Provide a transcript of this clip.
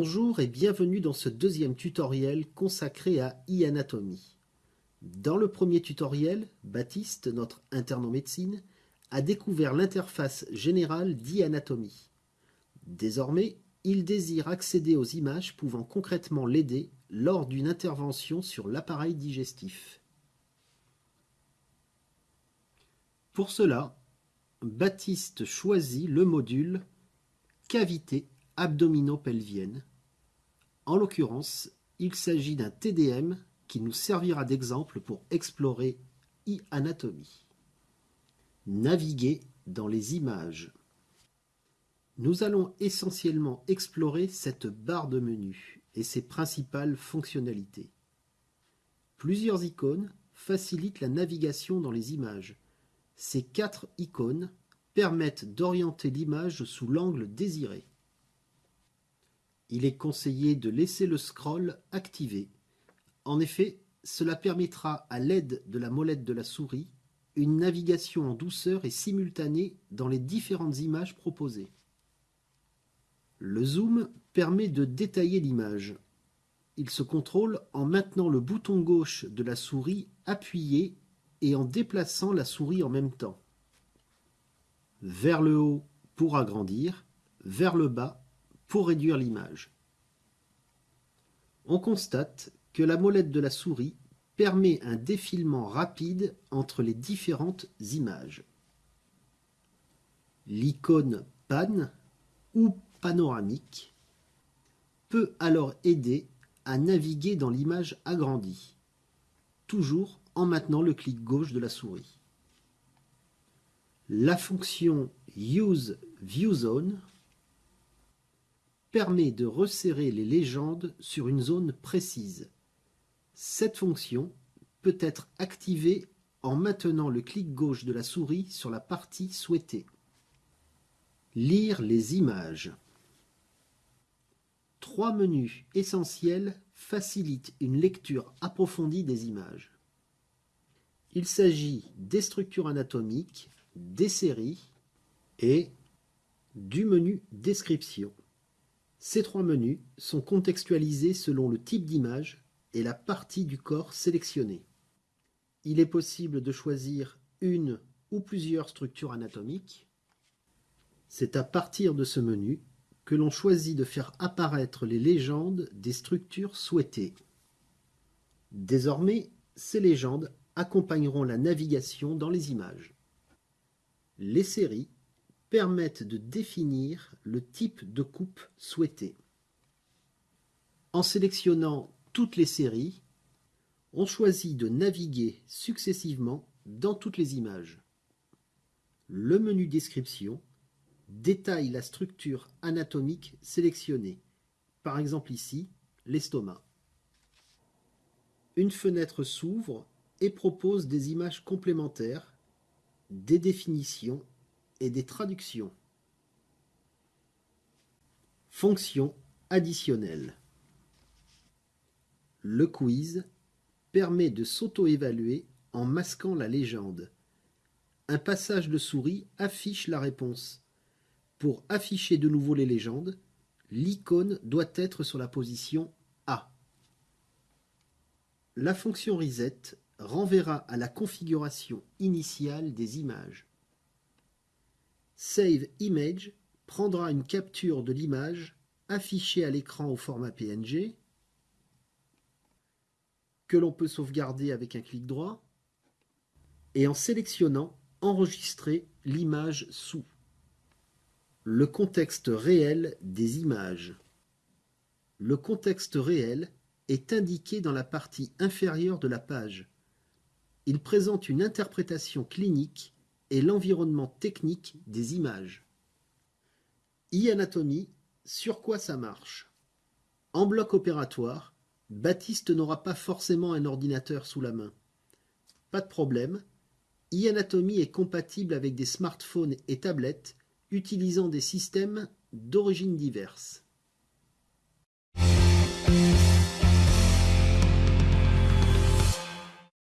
Bonjour et bienvenue dans ce deuxième tutoriel consacré à e-anatomie. Dans le premier tutoriel, Baptiste, notre interne en médecine, a découvert l'interface générale d'e-anatomie. Désormais, il désire accéder aux images pouvant concrètement l'aider lors d'une intervention sur l'appareil digestif. Pour cela, Baptiste choisit le module Cavité abdominopelvienne. En l'occurrence, il s'agit d'un TDM qui nous servira d'exemple pour explorer e-anatomie. Naviguer dans les images. Nous allons essentiellement explorer cette barre de menu et ses principales fonctionnalités. Plusieurs icônes facilitent la navigation dans les images. Ces quatre icônes permettent d'orienter l'image sous l'angle désiré. Il est conseillé de laisser le scroll activé. En effet, cela permettra à l'aide de la molette de la souris une navigation en douceur et simultanée dans les différentes images proposées. Le zoom permet de détailler l'image. Il se contrôle en maintenant le bouton gauche de la souris appuyé et en déplaçant la souris en même temps. Vers le haut pour agrandir, vers le bas pour réduire l'image. On constate que la molette de la souris permet un défilement rapide entre les différentes images. L'icône pan ou panoramique peut alors aider à naviguer dans l'image agrandie, toujours en maintenant le clic gauche de la souris. La fonction Use ViewZone permet de resserrer les légendes sur une zone précise. Cette fonction peut être activée en maintenant le clic gauche de la souris sur la partie souhaitée. Lire les images. Trois menus essentiels facilitent une lecture approfondie des images. Il s'agit des structures anatomiques, des séries et du menu Description. Ces trois menus sont contextualisés selon le type d'image et la partie du corps sélectionnée. Il est possible de choisir une ou plusieurs structures anatomiques. C'est à partir de ce menu que l'on choisit de faire apparaître les légendes des structures souhaitées. Désormais, ces légendes accompagneront la navigation dans les images. Les séries permettent de définir le type de coupe souhaité. En sélectionnant toutes les séries, on choisit de naviguer successivement dans toutes les images. Le menu Description détaille la structure anatomique sélectionnée, par exemple ici, l'estomac. Une fenêtre s'ouvre et propose des images complémentaires, des définitions et des traductions. Fonction additionnelle. Le quiz permet de s'auto-évaluer en masquant la légende. Un passage de souris affiche la réponse. Pour afficher de nouveau les légendes, l'icône doit être sur la position A. La fonction reset renverra à la configuration initiale des images. Save Image prendra une capture de l'image affichée à l'écran au format PNG que l'on peut sauvegarder avec un clic droit et en sélectionnant Enregistrer l'image sous. Le contexte réel des images. Le contexte réel est indiqué dans la partie inférieure de la page. Il présente une interprétation clinique et l'environnement technique des images. e-anatomie, sur quoi ça marche? En bloc opératoire, Baptiste n'aura pas forcément un ordinateur sous la main. Pas de problème, e-anatomie est compatible avec des smartphones et tablettes utilisant des systèmes d'origine diverses.